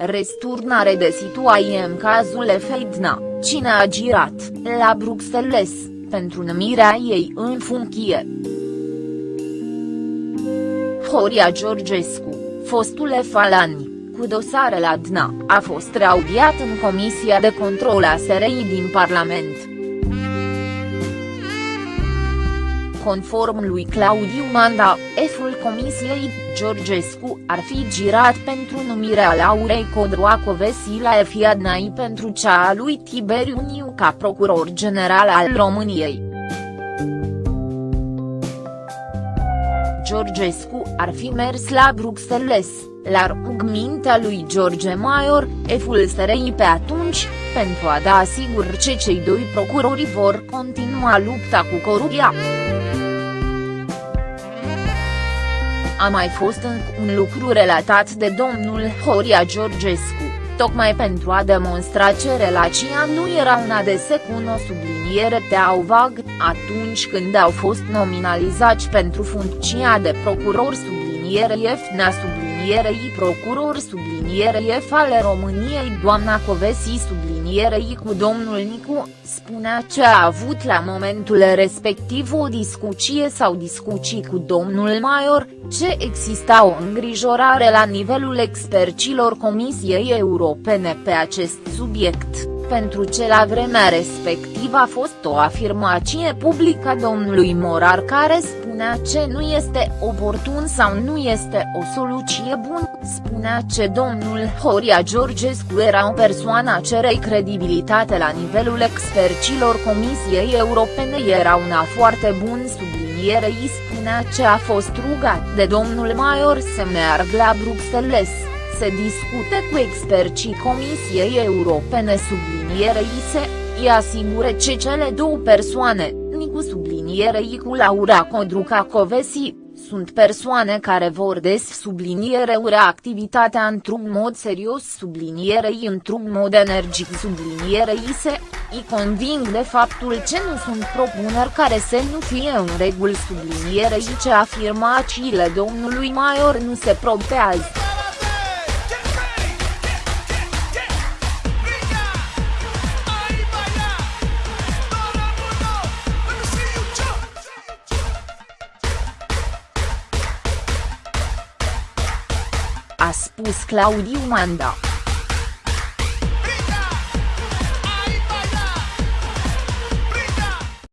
Resturnare de situație în cazul Efeidna, cine a girat, la Bruxelles, pentru numirea ei în funcție. Horia Georgescu, fostul Falani, cu dosare la DNA, a fost reaudiat în Comisia de Control a SRI din Parlament. Conform lui Claudiu Manda, eful Comisiei, Georgescu ar fi girat pentru numirea Laurei Codroacovesi la EFIADNAI pentru cea a lui Tiberiu Niu ca procuror general al României. Georgescu ar fi mers la Bruxelles, la rugmintea lui George Maior, eful SRI pe atunci, pentru a da asigur ce cei doi procurori vor continua lupta cu corupția. A mai fost un lucru relatat de domnul Horia Georgescu, tocmai pentru a demonstra ce relația nu era una de secundă subliniere au vag, atunci când au fost nominalizați pentru funcția de procuror sublinierei FNA sublinierei procuror sublinierei F ale României doamna Covesi sublinierei cu domnul Nicu, spunea ce a avut la momentul respectiv o discuție sau discuții cu domnul Maior, ce exista o îngrijorare la nivelul expercilor Comisiei Europene pe acest subiect pentru ce la vremea respectivă a fost o afirmație publică a domnului Morar care spunea ce nu este oportun sau nu este o soluție bună, spunea ce domnul Horia Georgescu era o persoană cerei credibilitate la nivelul expercilor Comisiei Europene era una foarte bun sublinierei spunea ce a fost rugat de domnul Maior să meargă la Bruxelles se discute cu experții Comisiei Europene sublinierei se, îi asigure ce cele două persoane, Nicu sublinierei cu Laura Codruca Covesi, sunt persoane care vor des subliniere ura activitatea într-un mod serios sublinierei într-un mod energic sublinierei se, îi conving de faptul ce nu sunt propuneri care să nu fie în regul sublinierei ce afirmațiile domnului Maior nu se probează. A spus Claudiu Manda.